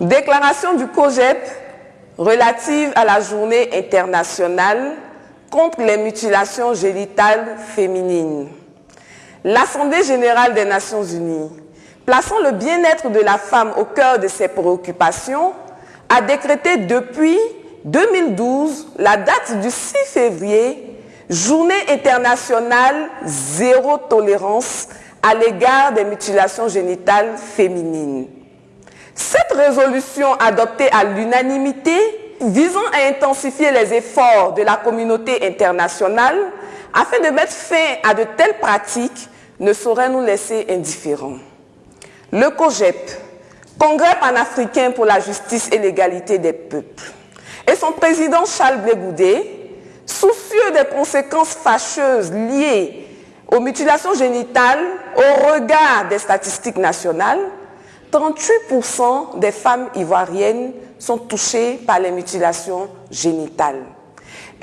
Déclaration du COGEP relative à la journée internationale contre les mutilations génitales féminines. L'Assemblée générale des Nations unies, plaçant le bien-être de la femme au cœur de ses préoccupations, a décrété depuis 2012 la date du 6 février, journée internationale zéro tolérance à l'égard des mutilations génitales féminines. Cette résolution adoptée à l'unanimité visant à intensifier les efforts de la communauté internationale afin de mettre fin à de telles pratiques ne saurait nous laisser indifférents. Le COGEP, Congrès panafricain pour la justice et l'égalité des peuples, et son président Charles Blé soucieux des conséquences fâcheuses liées aux mutilations génitales au regard des statistiques nationales, 38% des femmes ivoiriennes sont touchées par les mutilations génitales.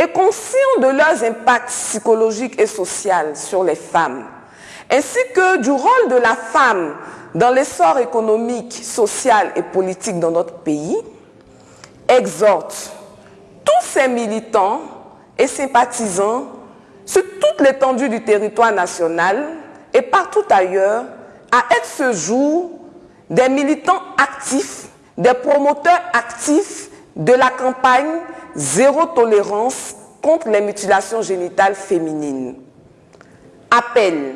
Et conscients de leurs impacts psychologiques et sociaux sur les femmes, ainsi que du rôle de la femme dans l'essor économique, social et politique dans notre pays, exhorte tous ces militants et sympathisants sur toute l'étendue du territoire national et partout ailleurs à être ce jour des militants actifs, des promoteurs actifs de la campagne Zéro tolérance contre les mutilations génitales féminines. Appel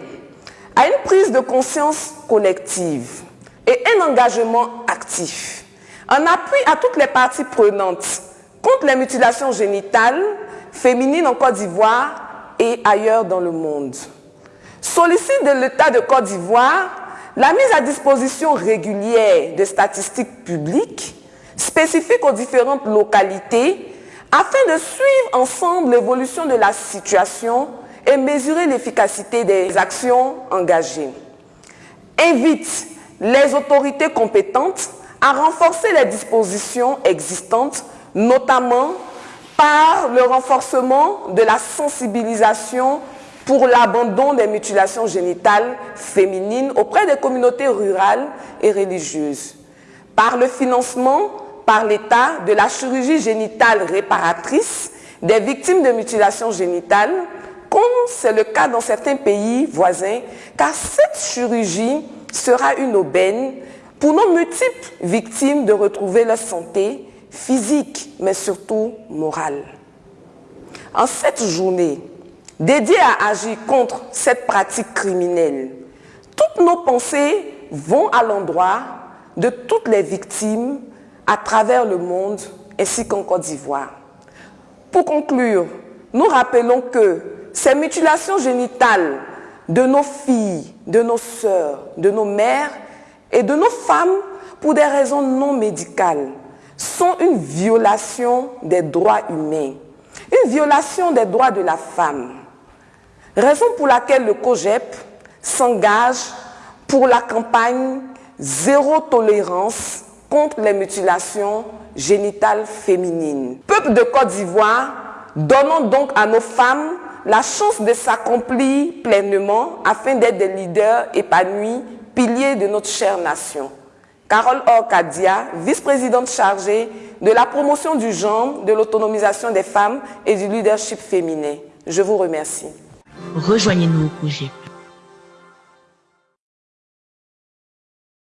à une prise de conscience collective et un engagement actif en appui à toutes les parties prenantes contre les mutilations génitales féminines en Côte d'Ivoire et ailleurs dans le monde. Sollicite de l'État de Côte d'Ivoire la mise à disposition régulière de statistiques publiques spécifiques aux différentes localités afin de suivre ensemble l'évolution de la situation et mesurer l'efficacité des actions engagées. Invite les autorités compétentes à renforcer les dispositions existantes, notamment par le renforcement de la sensibilisation pour l'abandon des mutilations génitales féminines auprès des communautés rurales et religieuses, par le financement par l'État de la chirurgie génitale réparatrice des victimes de mutilations génitales, comme c'est le cas dans certains pays voisins, car cette chirurgie sera une aubaine pour nos multiples victimes de retrouver leur santé physique, mais surtout morale. En cette journée, dédié à agir contre cette pratique criminelle. Toutes nos pensées vont à l'endroit de toutes les victimes à travers le monde ainsi qu'en Côte d'Ivoire. Pour conclure, nous rappelons que ces mutilations génitales de nos filles, de nos sœurs, de nos mères et de nos femmes pour des raisons non médicales sont une violation des droits humains, une violation des droits de la femme. Raison pour laquelle le COGEP s'engage pour la campagne Zéro tolérance contre les mutilations génitales féminines. Peuple de Côte d'Ivoire, donnons donc à nos femmes la chance de s'accomplir pleinement afin d'être des leaders épanouis, piliers de notre chère nation. Carole Orcadia, vice-présidente chargée de la promotion du genre, de l'autonomisation des femmes et du leadership féminin. Je vous remercie. Rejoignez-nous au projet.